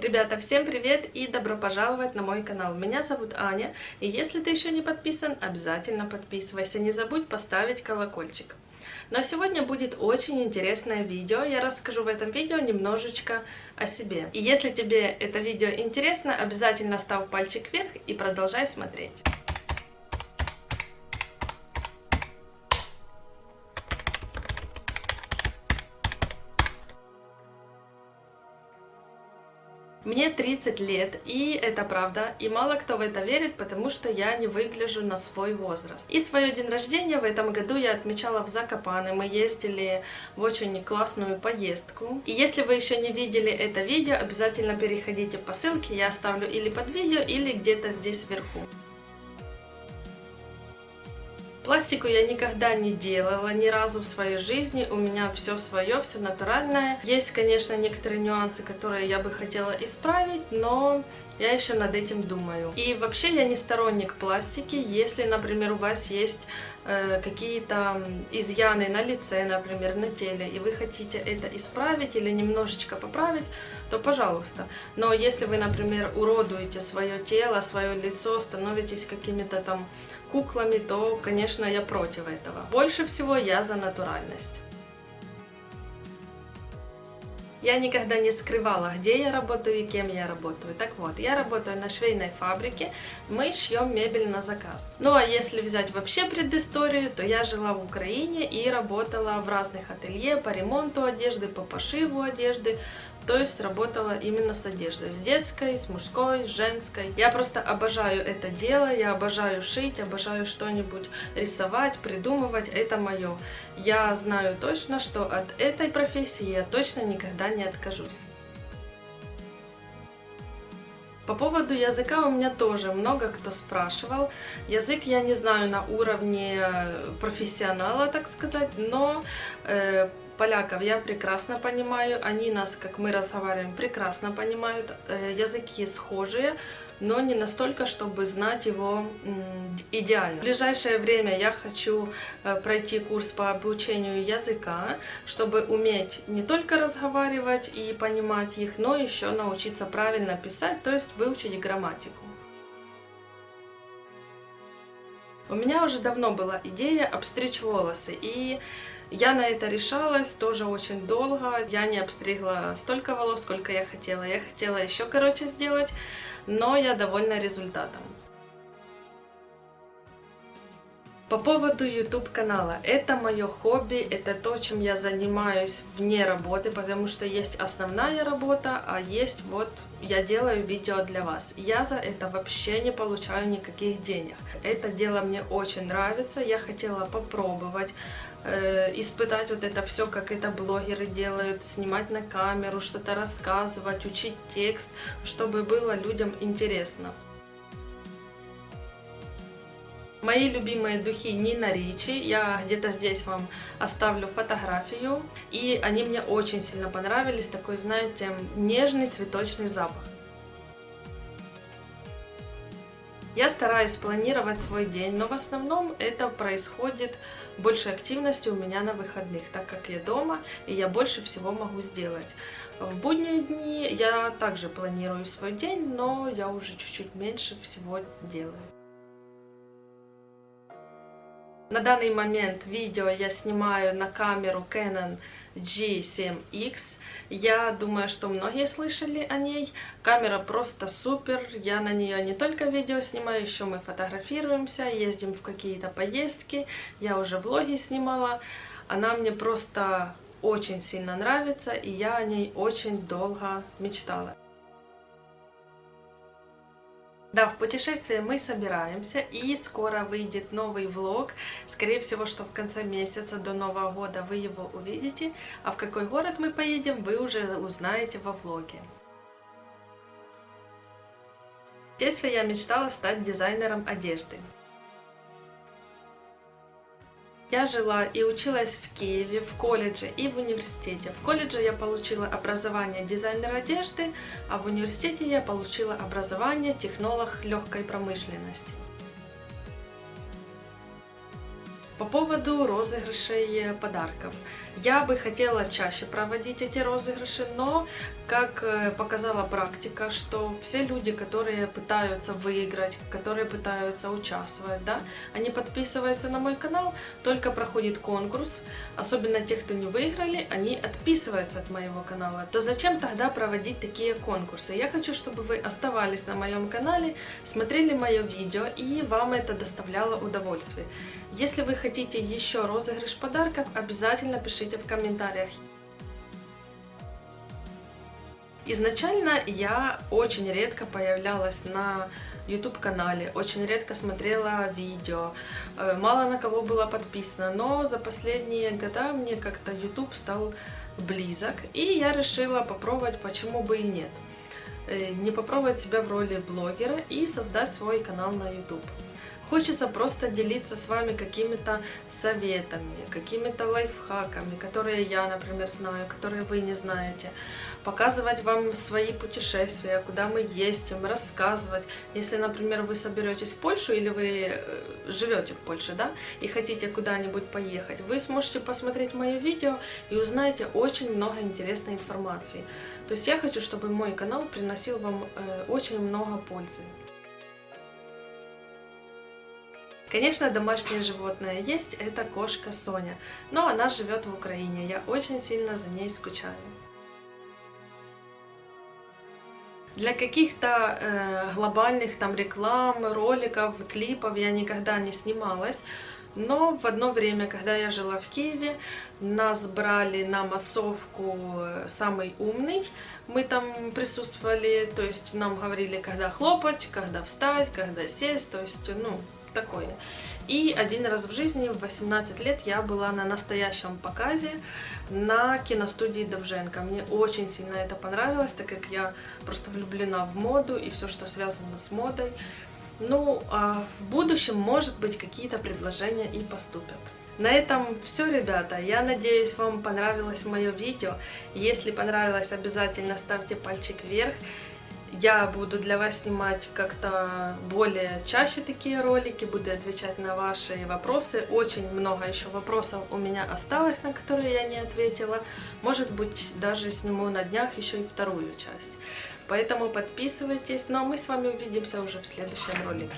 Ребята, всем привет и добро пожаловать на мой канал. Меня зовут Аня, и если ты еще не подписан, обязательно подписывайся. Не забудь поставить колокольчик. Но сегодня будет очень интересное видео. Я расскажу в этом видео немножечко о себе. И если тебе это видео интересно, обязательно ставь пальчик вверх и продолжай смотреть. Мне 30 лет, и это правда, и мало кто в это верит, потому что я не выгляжу на свой возраст. И свое день рождения в этом году я отмечала в Закопане, мы ездили в очень классную поездку. И если вы еще не видели это видео, обязательно переходите по ссылке, я оставлю или под видео, или где-то здесь вверху. Пластику я никогда не делала ни разу в своей жизни, у меня все свое, все натуральное. Есть, конечно, некоторые нюансы, которые я бы хотела исправить, но я еще над этим думаю. И вообще я не сторонник пластики, если, например, у вас есть э, какие-то изъяны на лице, например, на теле, и вы хотите это исправить или немножечко поправить, то пожалуйста. Но если вы, например, уродуете свое тело, свое лицо, становитесь какими-то там куклами, то, конечно, я против этого. Больше всего я за натуральность. Я никогда не скрывала, где я работаю и кем я работаю. Так вот, я работаю на швейной фабрике, мы шьем мебель на заказ. Ну а если взять вообще предысторию, то я жила в Украине и работала в разных ателье по ремонту одежды, по пошиву одежды, то есть работала именно с одеждой, с детской, с мужской, с женской. Я просто обожаю это дело, я обожаю шить, обожаю что-нибудь рисовать, придумывать, это мое. Я знаю точно, что от этой профессии я точно никогда не откажусь. По поводу языка у меня тоже много кто спрашивал. Язык я не знаю на уровне профессионала, так сказать, но э, поляков я прекрасно понимаю, они нас, как мы разговариваем, прекрасно понимают, э, языки схожие, но не настолько, чтобы знать его идеально. В ближайшее время я хочу э, пройти курс по обучению языка, чтобы уметь не только разговаривать и понимать их, но еще научиться правильно писать, то есть выучить грамматику. У меня уже давно была идея обстричь волосы, и я на это решалась тоже очень долго. Я не обстригла столько волос, сколько я хотела. Я хотела еще короче сделать, но я довольна результатом. По поводу YouTube канала. Это мое хобби, это то, чем я занимаюсь вне работы, потому что есть основная работа, а есть вот я делаю видео для вас. Я за это вообще не получаю никаких денег. Это дело мне очень нравится, я хотела попробовать э, испытать вот это все, как это блогеры делают, снимать на камеру, что-то рассказывать, учить текст, чтобы было людям интересно. Мои любимые духи Нина Ричи, я где-то здесь вам оставлю фотографию, и они мне очень сильно понравились, такой, знаете, нежный цветочный запах. Я стараюсь планировать свой день, но в основном это происходит большей активности у меня на выходных, так как я дома, и я больше всего могу сделать. В будние дни я также планирую свой день, но я уже чуть-чуть меньше всего делаю. На данный момент видео я снимаю на камеру Canon G7X. Я думаю, что многие слышали о ней. Камера просто супер. Я на нее не только видео снимаю, еще мы фотографируемся, ездим в какие-то поездки. Я уже влоги снимала. Она мне просто очень сильно нравится, и я о ней очень долго мечтала. Да, в путешествие мы собираемся, и скоро выйдет новый влог. Скорее всего, что в конце месяца до Нового года вы его увидите. А в какой город мы поедем, вы уже узнаете во влоге. В детстве я мечтала стать дизайнером одежды. Я жила и училась в Киеве, в колледже и в университете. В колледже я получила образование дизайнера одежды, а в университете я получила образование технолог легкой промышленности. По поводу розыгрышей подарков. Я бы хотела чаще проводить эти розыгрыши, но, как э, показала практика, что все люди, которые пытаются выиграть, которые пытаются участвовать, да, они подписываются на мой канал, только проходит конкурс, особенно те, кто не выиграли, они отписываются от моего канала. То зачем тогда проводить такие конкурсы? Я хочу, чтобы вы оставались на моем канале, смотрели мое видео и вам это доставляло удовольствие. Если вы хотите еще розыгрыш подарков, обязательно пишите в комментариях. Изначально я очень редко появлялась на YouTube канале, очень редко смотрела видео, э, мало на кого было подписано, но за последние года мне как-то YouTube стал близок, и я решила попробовать, почему бы и нет. Э, не попробовать себя в роли блогера и создать свой канал на YouTube. Хочется просто делиться с вами какими-то советами, какими-то лайфхаками, которые я, например, знаю, которые вы не знаете. Показывать вам свои путешествия, куда мы ездим, рассказывать. Если, например, вы соберетесь в Польшу или вы э, живете в Польше, да, и хотите куда-нибудь поехать, вы сможете посмотреть мое видео и узнаете очень много интересной информации. То есть я хочу, чтобы мой канал приносил вам э, очень много пользы. Конечно, домашнее животное есть, это кошка Соня, но она живет в Украине, я очень сильно за ней скучаю. Для каких-то э, глобальных там реклам, роликов, клипов я никогда не снималась, но в одно время, когда я жила в Киеве, нас брали на массовку э, «Самый умный». Мы там присутствовали, то есть нам говорили, когда хлопать, когда встать, когда сесть, то есть, ну, такое. И один раз в жизни, в 18 лет, я была на настоящем показе на киностудии Довженко. Мне очень сильно это понравилось, так как я просто влюблена в моду и все, что связано с модой. Ну, а в будущем, может быть, какие-то предложения и поступят. На этом все, ребята. Я надеюсь, вам понравилось мое видео. Если понравилось, обязательно ставьте пальчик вверх. Я буду для вас снимать как-то более чаще такие ролики, буду отвечать на ваши вопросы. Очень много еще вопросов у меня осталось, на которые я не ответила. Может быть, даже сниму на днях еще и вторую часть. Поэтому подписывайтесь. Ну а мы с вами увидимся уже в следующем ролике.